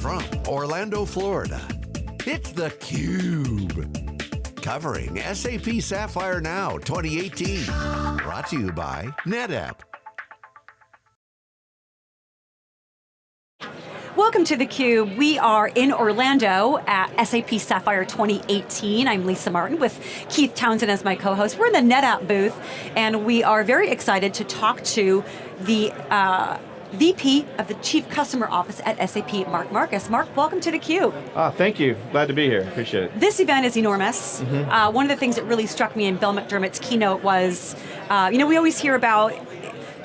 from Orlando, Florida, it's theCUBE. Covering SAP Sapphire Now 2018. Brought to you by NetApp. Welcome to theCUBE. We are in Orlando at SAP Sapphire 2018. I'm Lisa Martin with Keith Townsend as my co-host. We're in the NetApp booth and we are very excited to talk to the uh, VP of the Chief Customer Office at SAP, Mark Marcus. Mark, welcome to theCUBE. Ah, thank you, glad to be here, appreciate it. This event is enormous. Mm -hmm. uh, one of the things that really struck me in Bill McDermott's keynote was, uh, you know, we always hear about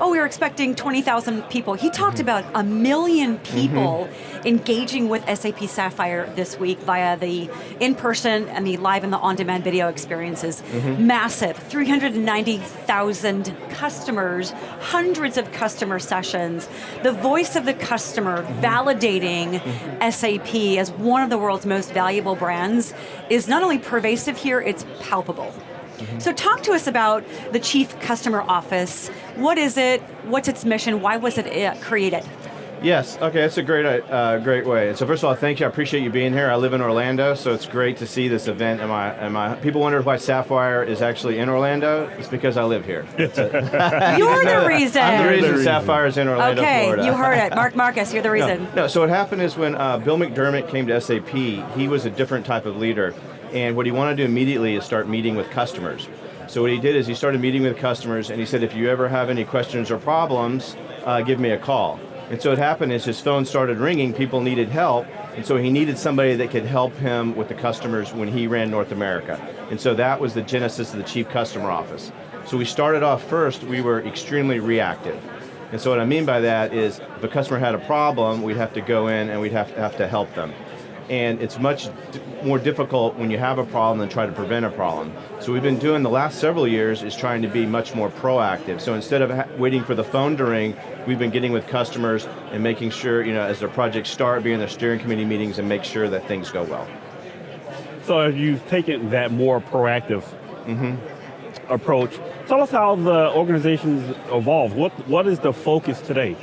oh, we were expecting 20,000 people. He talked mm -hmm. about a million people mm -hmm. engaging with SAP Sapphire this week via the in-person and the live and the on-demand video experiences. Mm -hmm. Massive, 390,000 customers, hundreds of customer sessions, the voice of the customer mm-hmm. validating mm-hmm. SAP as one of the world's most valuable brands is not only pervasive here, it's palpable. Mm -hmm. So talk to us about the Chief Customer Office. What is it? What's its mission? Why was it uh, created? Yes, okay, that's a great, uh, great way. So first of all, thank you, I appreciate you being here. I live in Orlando, so it's great to see this event. Am I, am I, people wonder why Sapphire is actually in Orlando. It's because I live here. you're the reason. I'm the reason Sapphire is in Orlando, okay, Florida. you heard it. Mark Marcus, you're the reason. No, no so what happened is when uh, Bill McDermott came to SAP, he was a different type of leader. And what he wanted to do immediately is start meeting with customers. So what he did is he started meeting with customers and he said, if you ever have any questions or problems, uh, give me a call. And so what happened is his phone started ringing, people needed help, and so he needed somebody that could help him with the customers when he ran North America. And so that was the genesis of the Chief Customer Office. So we started off first, we were extremely reactive. And so what I mean by that is, if a customer had a problem, we'd have to go in and we'd have to, have to help them and it's much more difficult when you have a problem than try to prevent a problem. So we've been doing the last several years is trying to be much more proactive. So instead of waiting for the phone to ring, we've been getting with customers and making sure, you know, as their projects start, being in their steering committee meetings and make sure that things go well. So you've taken that more proactive mm -hmm. approach. Tell us how the organization's evolved. What, what is the focus today?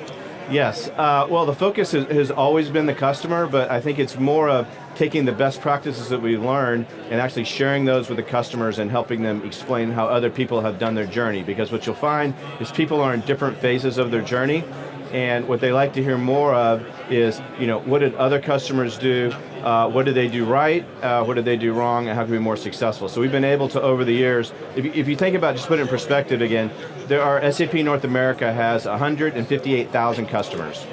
Yes, uh, well the focus has, has, always been the customer, but I think it's more of taking the best practices that we learned and actually sharing those with the customers and helping them explain how other people have done their journey. Because what you'll find is people are in different phases of their journey, and what they like to hear more of is, you know, what did other customers do, uh, what did they do right, uh, what did they do wrong, and how can we be more successful. So we've been able to, over the years, if you, if you think about, just put it in perspective again, there are, SAP North America has 158,000 customers.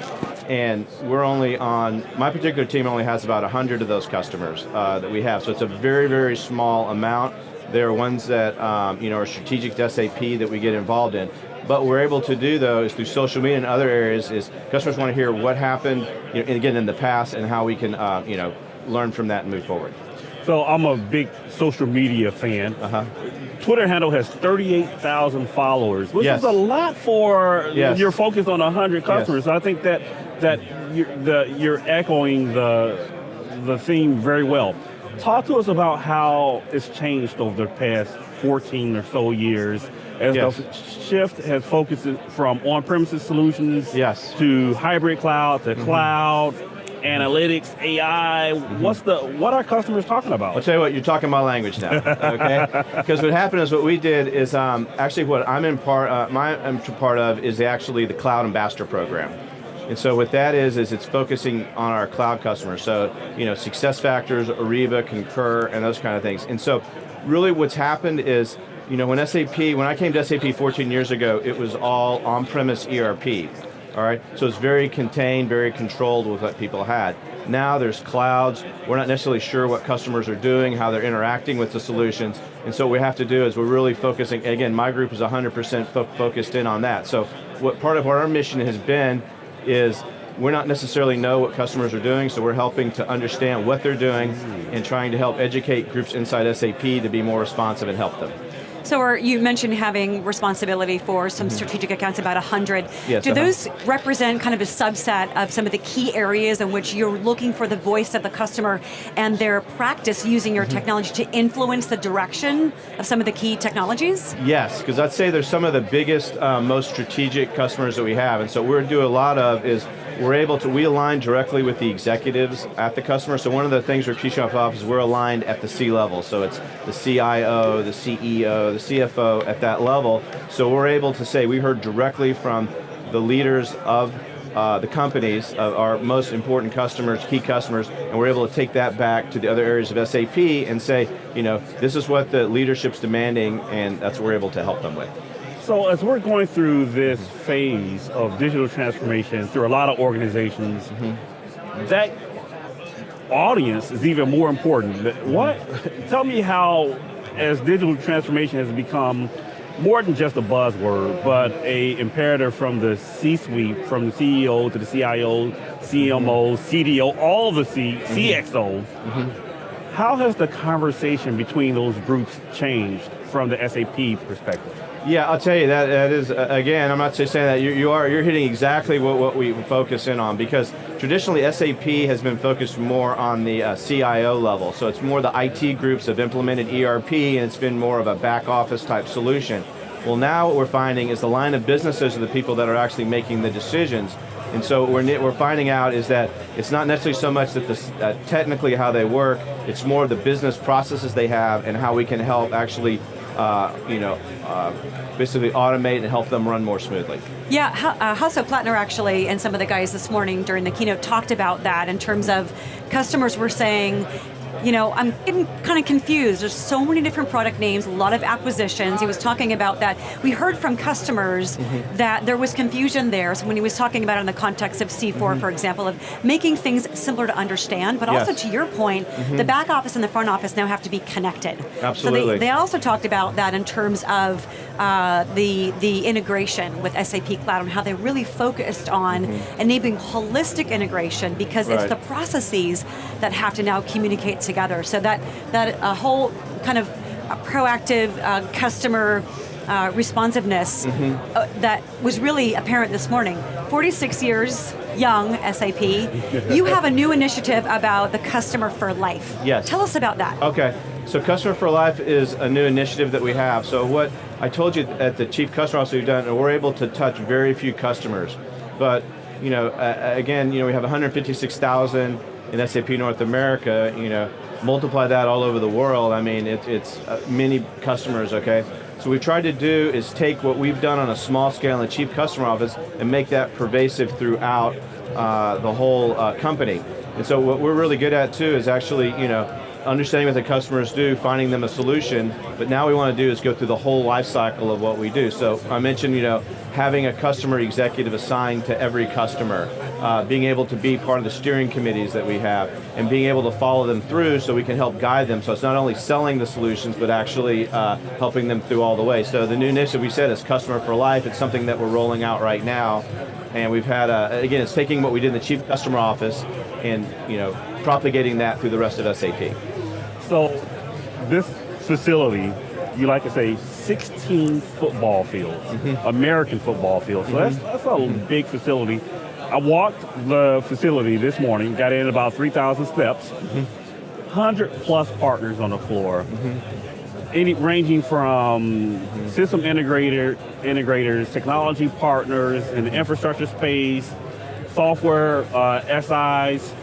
And we're only on, my particular team only has about 100 of those customers uh, that we have. So it's a very, very small amount. There are ones that um, you know, are strategic to SAP that we get involved in. But we're able to do though is through social media and other areas is customers want to hear what happened, you know, again in the past and how we can uh, you know, learn from that and move forward. So I'm a big social media fan. Uh -huh. Twitter handle has 38,000 followers, which yes. is a lot for yes. you're focused on 100 customers. Yes. I think that that you're, the, you're echoing the the theme very well. Talk to us about how it's changed over the past 14 or so years as yes. the shift has focused from on-premises solutions yes. to hybrid cloud to mm -hmm. cloud, analytics, AI, what's the, what are customers talking about? I'll tell you what, you're talking my language now, okay? Because what happened is what we did is, um, actually what I'm in part, uh, my I'm part of is actually the Cloud Ambassador Program. And so what that is, is it's focusing on our cloud customers. So, you know, SuccessFactors, Ariba, Concur, and those kind of things. And so really what's happened is you know, when SAP, when I came to SAP 14 years ago, it was all on-premise ERP, all right? So it's very contained, very controlled with what people had. Now there's clouds, we're not necessarily sure what customers are doing, how they're interacting with the solutions, and so what we have to do is we're really focusing, again, my group is 100% fo focused in on that. So what part of what our mission has been is we're not necessarily know what customers are doing, so we're helping to understand what they're doing and trying to help educate groups inside SAP to be more responsive and help them. So are, you mentioned having responsibility for some strategic accounts, about 100. Yes, Do uh -huh. those represent kind of a subset of some of the key areas in which you're looking for the voice of the customer and their practice using your mm -hmm. technology to influence the direction of some of the key technologies? Yes, because I'd say they're some of the biggest, uh, most strategic customers that we have, and so what we're doing a lot of is we're able to, we align directly with the executives at the customer. So one of the things we're Chief Office, we're aligned at the C level. So it's the CIO, the CEO, the CFO at that level. So we're able to say, we heard directly from the leaders of uh, the companies, uh, our most important customers, key customers, and we're able to take that back to the other areas of SAP and say, you know, this is what the leadership's demanding, and that's what we're able to help them with. So as we're going through this phase of digital transformation through a lot of organizations, mm -hmm. that audience is even more important. What, tell me how, as digital transformation has become more than just a buzzword, but a imperative from the C-suite, from the CEO to the CIO, CMO, CDO, all the C, CXOs, mm -hmm. how has the conversation between those groups changed from the SAP perspective? Yeah, I'll tell you that that is uh, again. I'm not just saying that you, you are you're hitting exactly what, what we focus in on because traditionally SAP has been focused more on the uh, CIO level. So it's more the IT groups have implemented ERP and it's been more of a back office type solution. Well, now what we're finding is the line of businesses are the people that are actually making the decisions. And so what we're, we're finding out is that it's not necessarily so much that this, uh, technically how they work, it's more the business processes they have and how we can help actually uh, you know, uh, basically automate and help them run more smoothly. Yeah, uh, Hasso Plattner actually, and some of the guys this morning during the keynote talked about that in terms of customers were saying, you know, I'm getting kind of confused. There's so many different product names, a lot of acquisitions. He was talking about that. We heard from customers mm -hmm. that there was confusion there. So when he was talking about it in the context of C4, mm -hmm. for example, of making things simpler to understand, but yes. also to your point, mm -hmm. the back office and the front office now have to be connected. Absolutely. So they, they also talked about that in terms of uh, the, the integration with SAP Cloud and how they really focused on mm-hmm. enabling holistic integration because right. it's the processes that have to now communicate together. So that, that a whole kind of proactive uh, customer uh, responsiveness mm -hmm. uh, that was really apparent this morning. 46 years young, SAP. you have a new initiative about the customer for life. Yes. Tell us about that. Okay. So Customer for Life is a new initiative that we have. So what I told you at the Chief Customer Officer we've done, we're able to touch very few customers. But you know, uh, again, you know, we have 156,000 in SAP North America, you know, multiply that all over the world, I mean, it, it's uh, many customers, okay? So what we tried to do is take what we've done on a small scale in the Chief Customer Office and make that pervasive throughout uh, the whole uh, company. And so what we're really good at too is actually, you know, understanding what the customers do, finding them a solution, but now we want to do is go through the whole life cycle of what we do. So I mentioned, you know, having a customer executive assigned to every customer, uh, being able to be part of the steering committees that we have, and being able to follow them through so we can help guide them. So it's not only selling the solutions, but actually uh, helping them through all the way. So the new initiative we said is Customer for Life. It's something that we're rolling out right now. And we've had, a, again, it's taking what we did in the Chief Customer Office and, you know, propagating that through the rest of SAP. So this facility, you like to say 16 football fields, mm -hmm. American football fields. So mm -hmm. that's, that's a mm -hmm. big facility. I walked the facility this morning, got in about 3,000 steps, 100 mm-hmm. plus partners on the floor. Mm-hmm. Any, ranging from mm-hmm. system integrator, integrators, technology partners in the infrastructure space, software uh, SIs.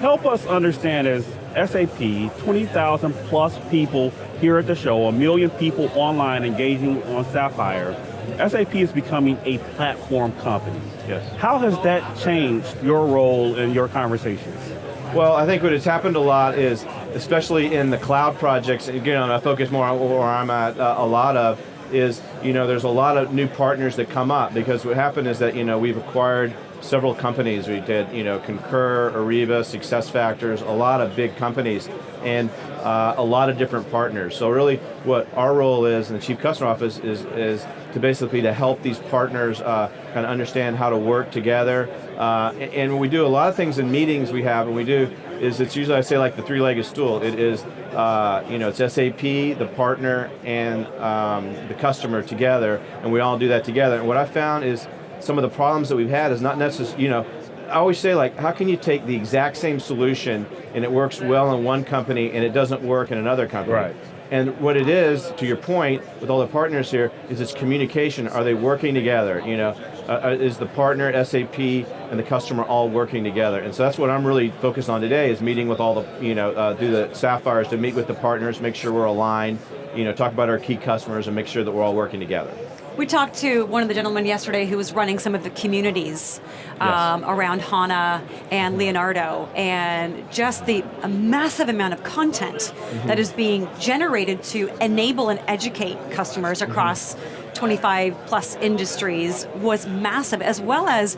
Help us understand as SAP, 20,000 plus people here at the show, a million people online engaging on Sapphire. SAP is becoming a platform company. Yes. How has that changed your role in your conversations? Well, I think what has happened a lot is, especially in the cloud projects, again, I focus more on where I'm at uh, a lot of, is, you know, there's a lot of new partners that come up because what happened is that, you know, we've acquired several companies. We did, you know, Concur, Ariba, SuccessFactors, a lot of big companies, and uh, a lot of different partners. So really, what our role is in the Chief Customer Office is, is to basically to help these partners uh, kind of understand how to work together. Uh, and, and we do a lot of things in meetings we have, and we do is it's usually I say like the three-legged stool. It is, uh, you know, it's SAP, the partner, and um, the customer together, and we all do that together. And what I found is some of the problems that we've had is not necessarily, you know, I always say like, how can you take the exact same solution and it works well in one company and it doesn't work in another company? Right. And what it is, to your point, with all the partners here, is it's communication. Are they working together? You know, uh, uh is the partner SAP and the customer all working together? And so that's what I'm really focused on today, is meeting with all the, you know, uh, do the sapphires to meet with the partners, make sure we're aligned, you know, talk about our key customers and make sure that we're all working together. We talked to one of the gentlemen yesterday who was running some of the communities um, yes. around HANA and Leonardo, and just the massive amount of content mm -hmm. that is being generated to enable and educate customers mm-hmm. across mm -hmm. 25 plus industries was massive, as well as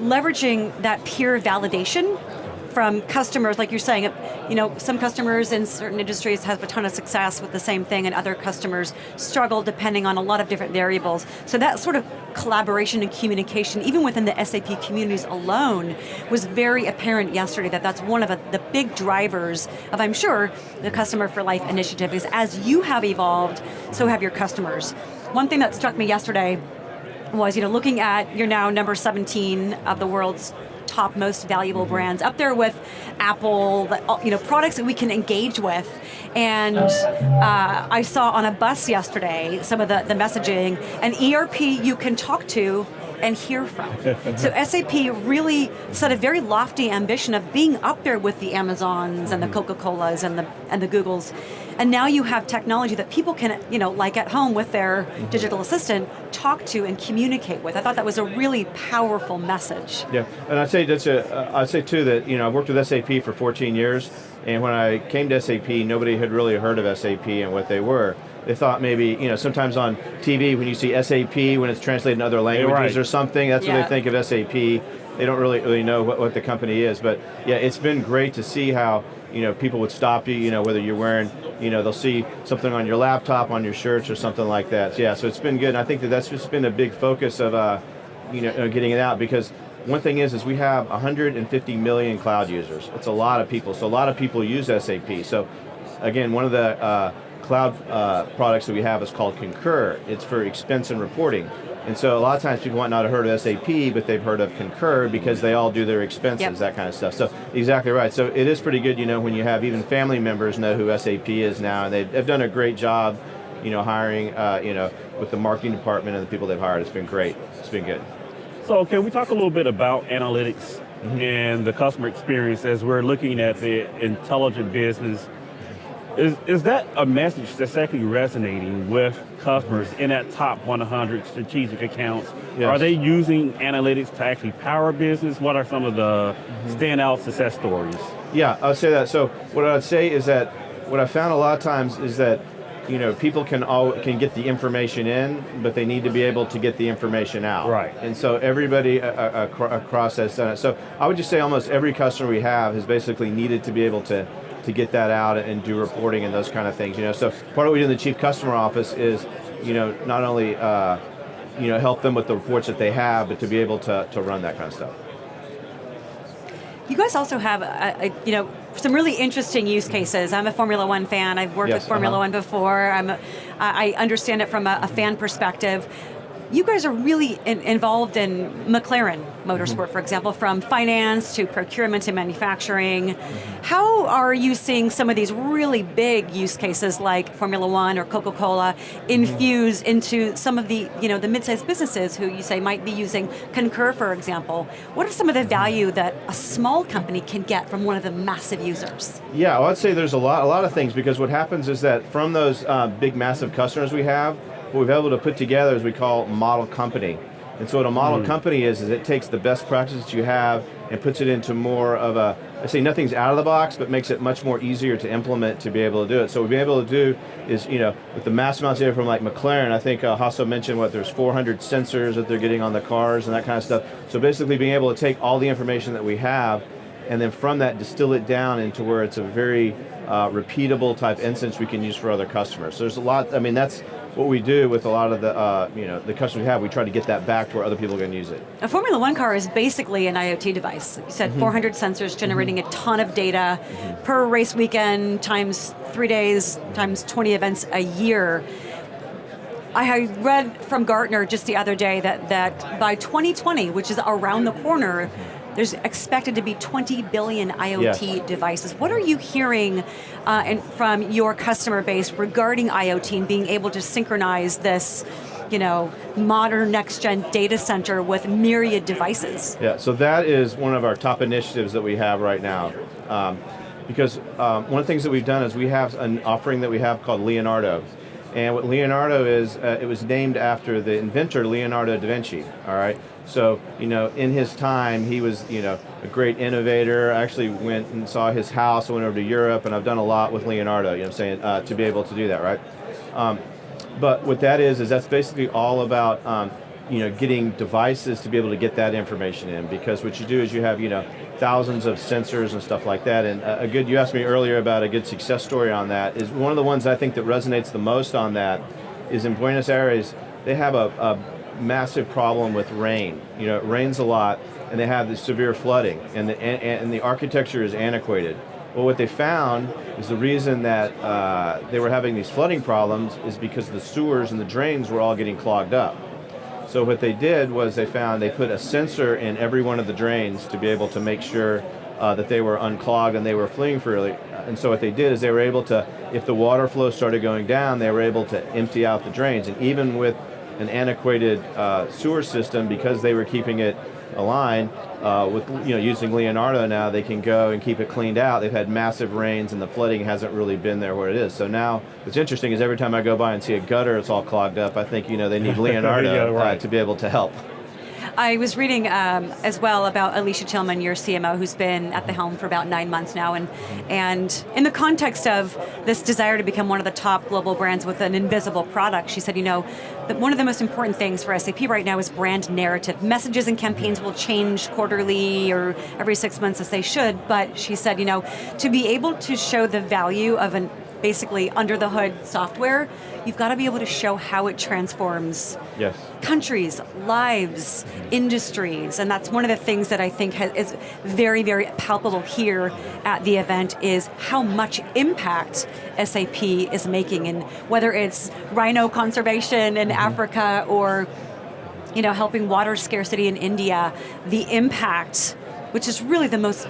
leveraging that peer validation from customers, like you're saying, you know, some customers in certain industries have a ton of success with the same thing and other customers struggle depending on a lot of different variables. So that sort of collaboration and communication, even within the SAP communities alone, was very apparent yesterday that that's one of the big drivers of, I'm sure, the Customer for Life initiative is as you have evolved, so have your customers. One thing that struck me yesterday was, you know, looking at, you're now number 17 of the world's top most valuable brands, up there with Apple, you know, products that we can engage with. And uh, I saw on a bus yesterday some of the, the messaging, an ERP you can talk to and hear from. so SAP really set a very lofty ambition of being up there with the Amazons and the mm-hmm. Coca-Colas and the, and the Googles. And now you have technology that people can, you know, like at home with their digital assistant, talk to and communicate with. I thought that was a really powerful message. Yeah, and I'd say that's a, uh, I'd say too that, you know, I've worked with SAP for 14 years, and when I came to SAP, nobody had really heard of SAP and what they were. They thought maybe, you know, sometimes on TV when you see SAP, when it's translated in other languages right. or something, that's yeah. what they think of SAP. They don't really really know what, what the company is, but yeah, it's been great to see how, you know, people would stop you, you know, whether you're wearing, you know, they'll see something on your laptop, on your shirts or something like that. So, yeah, so it's been good, and I think that that's just been a big focus of, uh, you know, getting it out because one thing is, is we have 150 million cloud users. It's a lot of people, so a lot of people use SAP. So again, one of the uh, cloud uh, products that we have is called Concur. It's for expense and reporting. And so a lot of times people might not have heard of SAP, but they've heard of Concur because they all do their expenses, yep. that kind of stuff. So exactly right. So it is pretty good, you know, when you have even family members know who SAP is now, and they've, they've done a great job, you know, hiring, uh, you know, with the marketing department and the people they've hired. It's been great. It's been good. So can we talk a little bit about analytics mm -hmm. and the customer experience as we're looking at the intelligent business is, is that a message that's actually resonating with customers in that top 100 strategic accounts? Yes. Are they using analytics to actually power business? What are some of the mm -hmm. standout success stories? Yeah, I'll say that. So what I'd say is that what I found a lot of times is that you know, people can all can get the information in, but they need to be able to get the information out. Right. And so everybody uh, uh, across has done it. So I would just say almost every customer we have has basically needed to be able to to get that out and do reporting and those kind of things. You know, so part of what we do in the chief customer office is, you know, not only uh, you know help them with the reports that they have, but to be able to to run that kind of stuff. You guys also have, a, a, you know, some really interesting use cases. I'm a Formula One fan. I've worked yes, with Formula uh -huh. One before. I'm, a, I understand it from a, a fan perspective you guys are really in, involved in McLaren Motorsport, for example, from finance to procurement to manufacturing. How are you seeing some of these really big use cases like Formula One or Coca-Cola infuse into some of the, you know, the mid-sized businesses who you say might be using Concur, for example? What are some of the value that a small company can get from one of the massive users? Yeah, well, I'd say there's a lot, a lot of things because what happens is that from those uh, big, massive customers we have, what we've been able to put together is we call model company. And so what a model mm. company is, is it takes the best practices you have and puts it into more of a, I say nothing's out of the box, but makes it much more easier to implement to be able to do it. So what we've been able to do is, you know, with the mass amounts of data from like McLaren, I think uh, Hasso mentioned what, there's 400 sensors that they're getting on the cars and that kind of stuff. So basically being able to take all the information that we have and then from that distill it down into where it's a very uh, repeatable type instance we can use for other customers. So there's a lot, I mean that's, what we do with a lot of the, uh, you know, the customers we have, we try to get that back to where other people can use it. A Formula One car is basically an IoT device. You said mm -hmm. 400 sensors generating mm -hmm. a ton of data mm -hmm. per race weekend, times three days, times 20 events a year. I read from Gartner just the other day that, that by 2020, which is around the corner, there's expected to be 20 billion IoT devices. What are you hearing uh, and from your customer base regarding IoT and being able to synchronize this you know, modern next-gen data center with myriad devices. Yeah, so that is one of our top initiatives that we have right now. Um, because um, one of the things that we've done is we have an offering that we have called Leonardo. And what Leonardo is, uh, it was named after the inventor Leonardo da Vinci, all right? So, you know, in his time, he was, you know, a great innovator. I actually went and saw his house, I went over to Europe, and I've done a lot with Leonardo, you know I'm saying, uh, to be able to do that, right? Um, but what that is, is that's basically all about um, you know, getting devices to be able to get that information in because what you do is you have, you know, thousands of sensors and stuff like that and a good, you asked me earlier about a good success story on that, is one of the ones I think that resonates the most on that is in Buenos Aires, they have a, a massive problem with rain. You know, it rains a lot and they have this severe flooding and the, and, and the architecture is antiquated. Well, what they found is the reason that uh, they were having these flooding problems is because the sewers and the drains were all getting clogged up. So what they did was they found they put a sensor in every one of the drains to be able to make sure uh, that they were unclogged and they were fleeing freely. And so what they did is they were able to, if the water flow started going down, they were able to empty out the drains. And even with an antiquated uh, sewer system, because they were keeping it a line. Uh, with you know using Leonardo now, they can go and keep it cleaned out. They've had massive rains and the flooding hasn't really been there where it is. So now, what's interesting is every time I go by and see a gutter, it's all clogged up. I think you know they need Leonardo yeah, right. uh, to be able to help. I was reading um, as well about Alicia Tillman, your CMO, who's been at the helm for about nine months now, and and in the context of this desire to become one of the top global brands with an invisible product, she said, you know, that one of the most important things for SAP right now is brand narrative. Messages and campaigns will change quarterly or every six months as they should, but she said, you know, to be able to show the value of an basically under the hood software, you've got to be able to show how it transforms yes. countries, lives, industries, and that's one of the things that I think has, is very, very palpable here at the event is how much impact SAP is making, and whether it's rhino conservation in mm -hmm. Africa or you know, helping water scarcity in India, the impact, which is really the most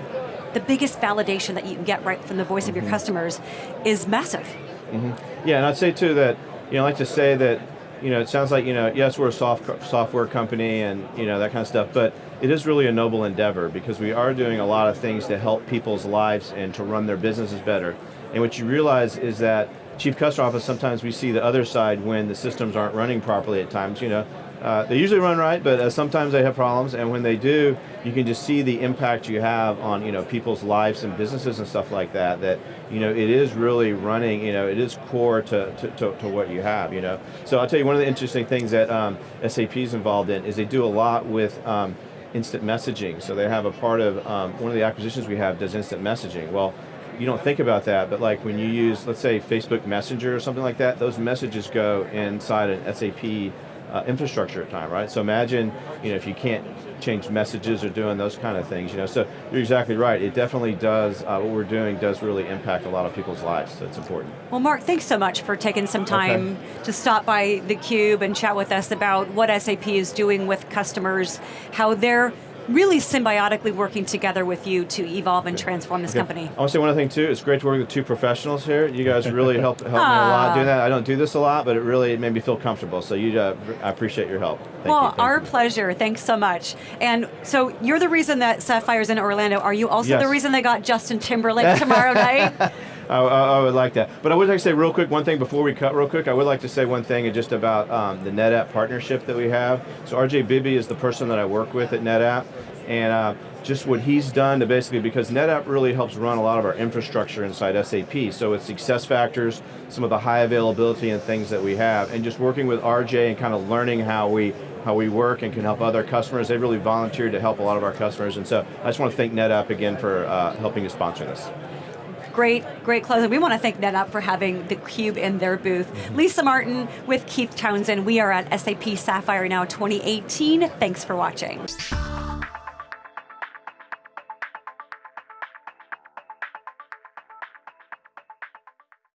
the biggest validation that you can get right from the voice mm -hmm. of your mm-hmm. customers is massive. Mm -hmm. Yeah, and I'd say too that, you know, I like to say that, you know, it sounds like, you know, yes, we're a soft, software company and, you know, that kind of stuff, but it is really a noble endeavor because we are doing a lot of things to help people's lives and to run their businesses better. And what you realize is that Chief Customer Office, sometimes we see the other side when the systems aren't running properly at times, you know, uh, they usually run right, but uh, sometimes they have problems, and when they do, you can just see the impact you have on you know people's lives and businesses and stuff like that. That you know it is really running. You know it is core to to, to, to what you have. You know, so I'll tell you one of the interesting things that um, SAP is involved in is they do a lot with. Um, instant messaging. So they have a part of, um, one of the acquisitions we have does instant messaging. Well, you don't think about that, but like when you use, let's say Facebook Messenger or something like that, those messages go inside an SAP uh, infrastructure at time, right? So imagine, you know, if you can't change messages or doing those kind of things, you know, so you're exactly right. It definitely does, uh, what we're doing does really impact a lot of people's lives, so it's important. Well, Mark, thanks so much for taking some time okay. to stop by theCUBE and chat with us about what SAP is doing with customers, how they're really symbiotically working together with you to evolve and transform this okay. company. I want to say one other thing too, it's great to work with two professionals here. You guys really helped, helped me a lot doing that. I don't do this a lot, but it really made me feel comfortable, so you, uh, I appreciate your help. Thank well, you. Our you. pleasure, thanks so much. And so you're the reason that Sapphire's in Orlando. Are you also yes. the reason they got Justin Timberlake tomorrow night? I, I, would like that. But I would like to say real quick, one thing before we cut real quick, I would like to say one thing just about um, the NetApp partnership that we have. So RJ Bibby is the person that I work with at NetApp, and uh, just what he's done to basically, because NetApp really helps run a lot of our infrastructure inside SAP, so it's SuccessFactors, some of the high availability and things that we have, and just working with RJ and kind of learning how we how we work and can help other customers. They really volunteered to help a lot of our customers, and so I just want to thank NetApp again for uh, helping to sponsor this. Great, great closing. We want to thank NetApp for having the Cube in their booth. Mm -hmm. Lisa Martin with Keith Townsend. We are at SAP Sapphire Now 2018. Thanks for watching.